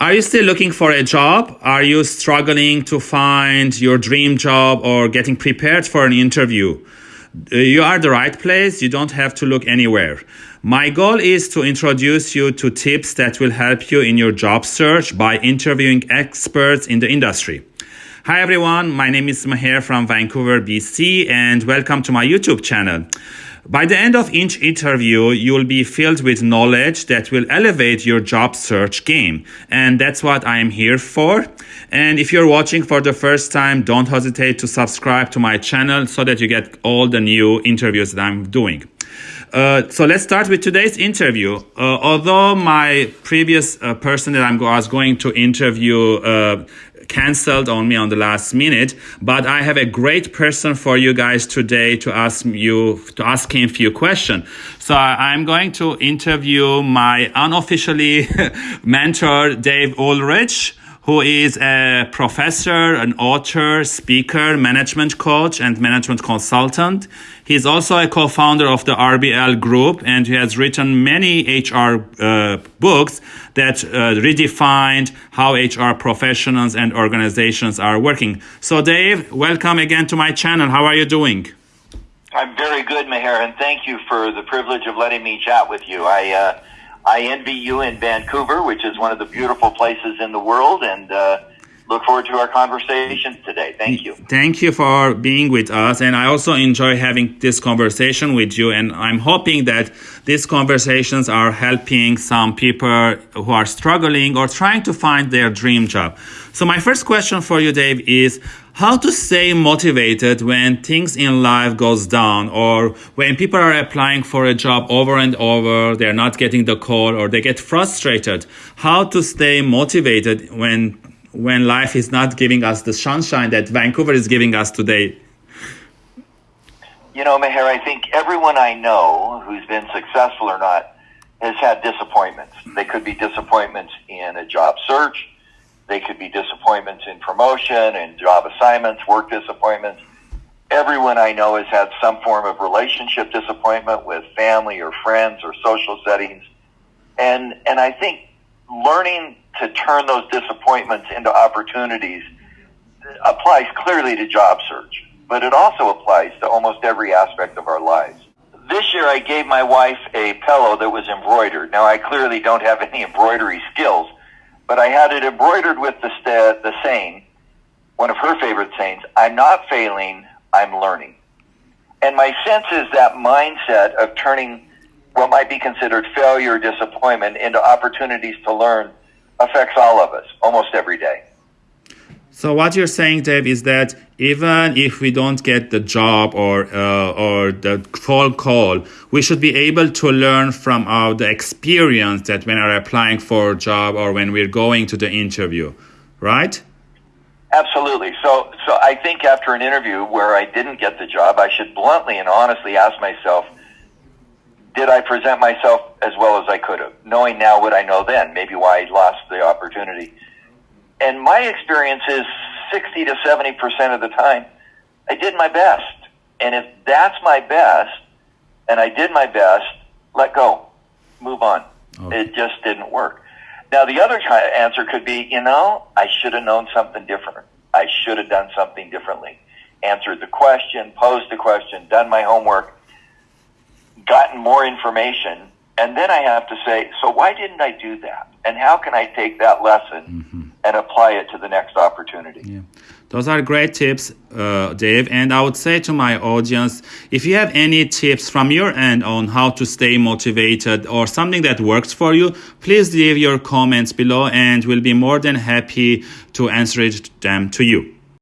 Are you still looking for a job? Are you struggling to find your dream job or getting prepared for an interview? Uh, you are the right place. You don't have to look anywhere. My goal is to introduce you to tips that will help you in your job search by interviewing experts in the industry. Hi everyone, my name is Maher from Vancouver, BC, and welcome to my YouTube channel. By the end of each interview, you'll be filled with knowledge that will elevate your job search game. And that's what I am here for. And if you're watching for the first time, don't hesitate to subscribe to my channel so that you get all the new interviews that I'm doing. Uh, so let's start with today's interview. Uh, although my previous uh, person that I'm, I was going to interview uh, canceled on me on the last minute, but I have a great person for you guys today to ask you to ask him a few questions. So I'm going to interview my unofficially mentor, Dave Ulrich who is a professor, an author, speaker, management coach, and management consultant. He's also a co-founder of the RBL Group, and he has written many HR uh, books that uh, redefined how HR professionals and organizations are working. So, Dave, welcome again to my channel. How are you doing? I'm very good, Maher, and thank you for the privilege of letting me chat with you. I uh, I envy you in Vancouver, which is one of the beautiful places in the world, and uh, look forward to our conversation today. Thank you. Thank you for being with us. And I also enjoy having this conversation with you. And I'm hoping that these conversations are helping some people who are struggling or trying to find their dream job. So, my first question for you, Dave, is how to stay motivated when things in life goes down or when people are applying for a job over and over they're not getting the call or they get frustrated how to stay motivated when when life is not giving us the sunshine that Vancouver is giving us today you know Maher I think everyone I know who's been successful or not has had disappointments they could be disappointments in a job search they could be disappointments in promotion and job assignments, work disappointments. Everyone I know has had some form of relationship disappointment with family or friends or social settings. And, and I think learning to turn those disappointments into opportunities applies clearly to job search, but it also applies to almost every aspect of our lives. This year I gave my wife a pillow that was embroidered. Now I clearly don't have any embroidery skills, but I had it embroidered with the, the saying, one of her favorite sayings, I'm not failing, I'm learning. And my sense is that mindset of turning what might be considered failure or disappointment into opportunities to learn affects all of us almost every day. So what you're saying, Dave, is that even if we don't get the job or uh, or the phone call, we should be able to learn from our the experience that when we're applying for a job or when we're going to the interview, right? Absolutely. So so I think after an interview where I didn't get the job, I should bluntly and honestly ask myself, did I present myself as well as I could have? Knowing now what I know then, maybe why I lost the opportunity and my experience is 60 to 70% of the time, I did my best. And if that's my best, and I did my best, let go, move on. Okay. It just didn't work. Now, the other answer could be, you know, I should have known something different. I should have done something differently. Answered the question, posed the question, done my homework, gotten more information, and then I have to say, so why didn't I do that? And how can I take that lesson mm-hmm and apply it to the next opportunity. Yeah. Those are great tips, uh, Dave. And I would say to my audience, if you have any tips from your end on how to stay motivated or something that works for you, please leave your comments below and we'll be more than happy to answer them to you.